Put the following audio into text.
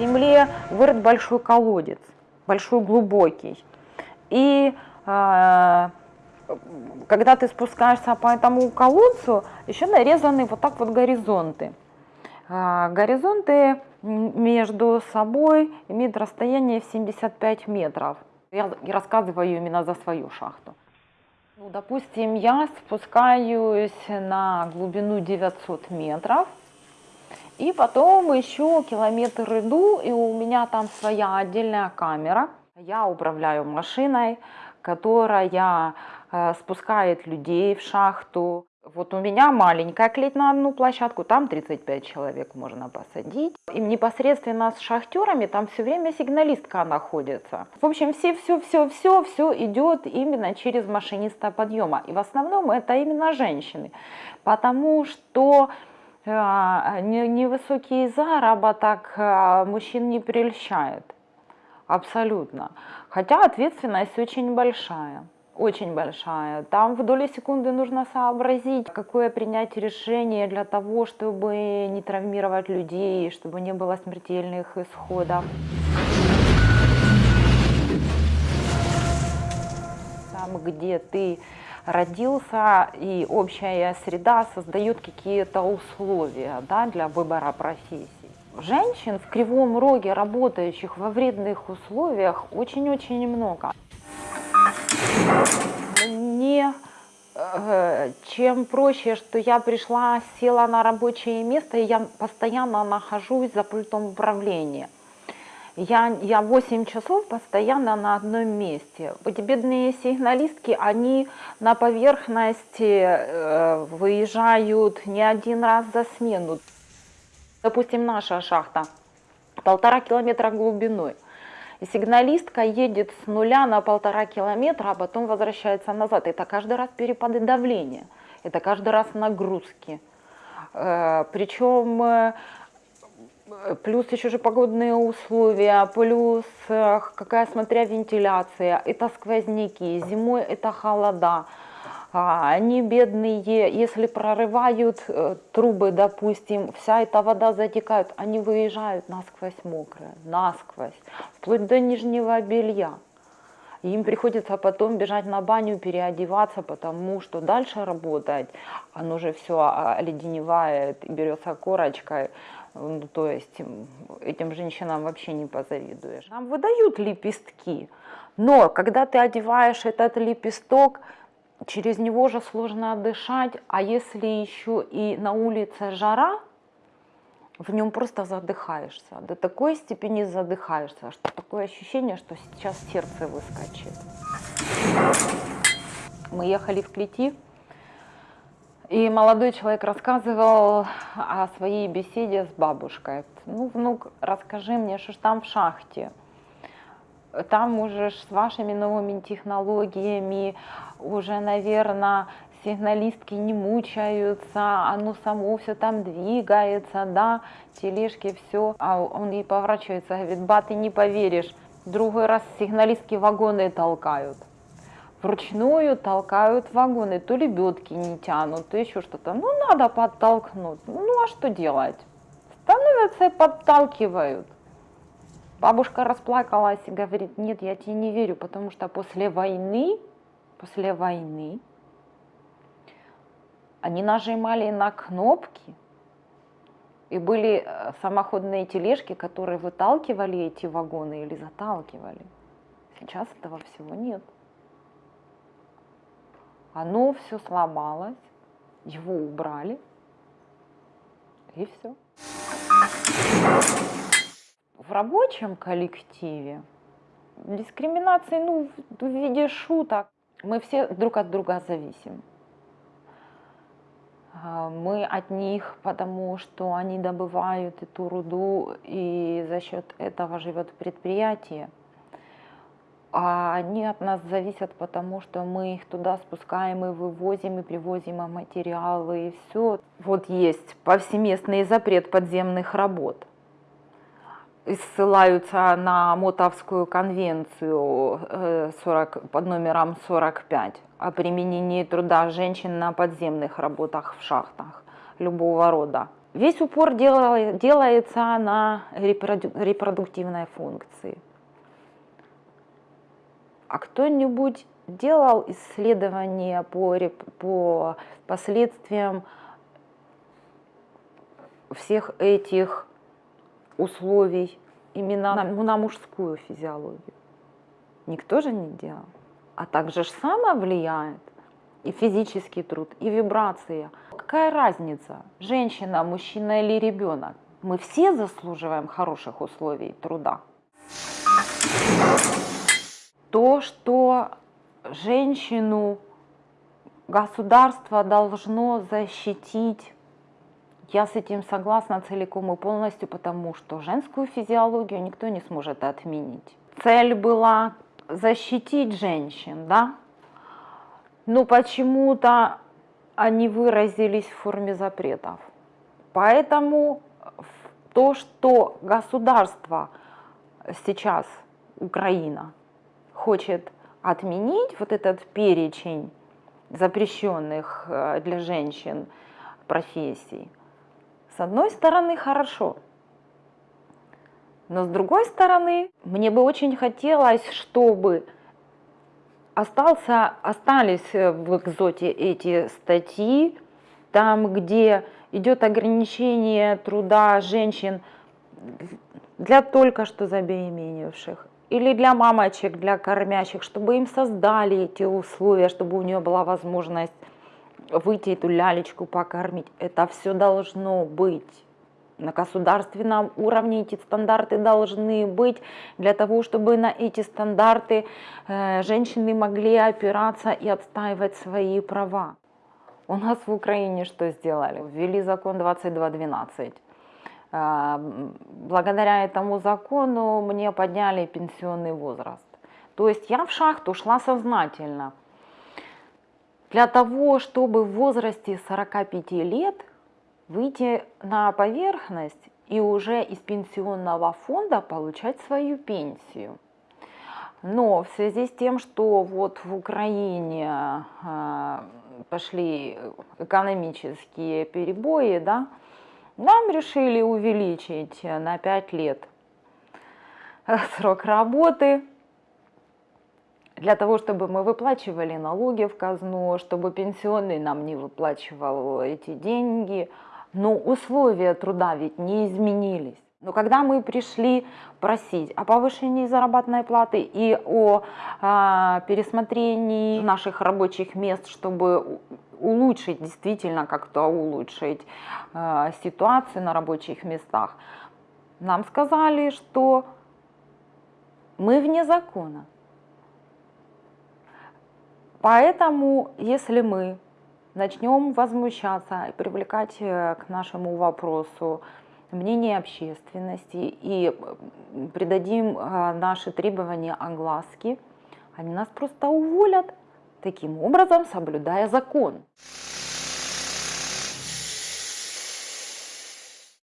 земле вырыт большой колодец, большой глубокий. И э, когда ты спускаешься по этому колодцу, еще нарезаны вот так вот горизонты. Э, горизонты между собой имеют расстояние в 75 метров. Я рассказываю именно за свою шахту. Ну, допустим, я спускаюсь на глубину 900 метров, и потом еще километр иду, и у меня там своя отдельная камера. Я управляю машиной, которая э, спускает людей в шахту. Вот у меня маленькая клеть на одну площадку, там 35 человек можно посадить. И непосредственно с шахтерами там все время сигналистка находится. В общем, все, все, все, все, идет именно через машиниста подъема. И в основном это именно женщины. Потому что невысокий заработок э, мужчин не прельщает. Абсолютно. Хотя ответственность очень большая очень большая. Там в доли секунды нужно сообразить, какое принять решение для того, чтобы не травмировать людей, чтобы не было смертельных исходов. Там, где ты родился, и общая среда создает какие-то условия да, для выбора профессии. Женщин в Кривом Роге, работающих во вредных условиях, очень-очень много. Мне э, чем проще, что я пришла, села на рабочее место, и я постоянно нахожусь за пультом управления. Я, я 8 часов постоянно на одном месте. Эти бедные сигналистки, они на поверхности э, выезжают не один раз за смену. Допустим, наша шахта полтора километра глубиной. И сигналистка едет с нуля на полтора километра, а потом возвращается назад. Это каждый раз перепады давления, это каждый раз нагрузки. Э, Причем э, плюс еще же погодные условия, плюс э, какая смотря вентиляция, это сквозняки, зимой это холода. А, они бедные, если прорывают э, трубы, допустим, вся эта вода затекает, они выезжают насквозь мокрые, насквозь, вплоть до нижнего белья. Им приходится потом бежать на баню, переодеваться, потому что дальше работать, оно же все оледеневает, берется корочкой, ну, то есть этим женщинам вообще не позавидуешь. Нам выдают лепестки, но когда ты одеваешь этот лепесток, через него же сложно дышать, а если еще и на улице жара, в нем просто задыхаешься, до такой степени задыхаешься, что такое ощущение, что сейчас сердце выскочит. Мы ехали в Клети, и молодой человек рассказывал о своей беседе с бабушкой. Ну, внук, расскажи мне, что ж там в шахте? там уже с вашими новыми технологиями уже, наверное, сигналистки не мучаются, оно само все там двигается, да, тележки, все. А он ей поворачивается, говорит, ба, ты не поверишь, другой раз сигналистки вагоны толкают. Вручную толкают вагоны, то лебедки не тянут, то еще что-то. Ну, надо подтолкнуть. Ну, а что делать? Становятся и подталкивают. Бабушка расплакалась и говорит, нет, я тебе не верю, потому что после войны, после войны они нажимали на кнопки, и были э, самоходные тележки, которые выталкивали эти вагоны или заталкивали. Сейчас этого всего нет. Оно все сломалось, его убрали, и все в рабочем коллективе дискриминации, ну, в виде шуток, мы все друг от друга зависим. А, мы от них, потому что они добывают эту руду, и за счет этого живет предприятие. А они от нас зависят, потому что мы их туда спускаем и вывозим, и привозим материалы, и все. Вот есть повсеместный запрет подземных работ ссылаются на Мотовскую конвенцию 40, э, под номером 45 о применении труда женщин на подземных работах в шахтах любого рода. Весь упор дела- делается на репроду- репродуктивной функции. А кто-нибудь делал исследования по, по последствиям всех этих условий именно на, ну, на мужскую физиологию? Никто же не делал. А также же само влияет и физический труд, и вибрация. Какая разница, женщина, мужчина или ребенок? Мы все заслуживаем хороших условий труда. То, что женщину государство должно защитить, я с этим согласна целиком и полностью, потому что женскую физиологию никто не сможет отменить. Цель была защитить женщин, да? Но почему-то они выразились в форме запретов. Поэтому то, что государство сейчас, Украина, хочет отменить вот этот перечень запрещенных э, для женщин профессий, с одной стороны, хорошо. Но с другой стороны, мне бы очень хотелось, чтобы остался, остались в экзоте эти статьи, там, где идет ограничение труда женщин для только что забеременевших или для мамочек, для кормящих, чтобы им создали эти условия, чтобы у нее была возможность выйти эту лялечку покормить. Это все должно быть. На государственном уровне эти стандарты должны быть для того, чтобы на эти стандарты э, женщины могли опираться и отстаивать свои права. У нас в Украине что сделали? Ввели закон 2212. Э, благодаря этому закону мне подняли пенсионный возраст. То есть я в шахту шла сознательно. Для того, чтобы в возрасте 45 лет выйти на поверхность и уже из пенсионного фонда получать свою пенсию. Но в связи с тем, что вот в Украине э, пошли экономические перебои, да, нам решили увеличить на 5 лет срок работы для того, чтобы мы выплачивали налоги в казну, чтобы пенсионный нам не выплачивал эти деньги – но условия труда ведь не изменились. Но когда мы пришли просить о повышении заработной платы и о э, пересмотрении наших рабочих мест, чтобы улучшить, действительно как-то улучшить э, ситуацию на рабочих местах, нам сказали, что мы вне закона. Поэтому, если мы начнем возмущаться и привлекать э, к нашему вопросу мнение общественности и придадим э, наши требования огласке, они нас просто уволят, таким образом соблюдая закон.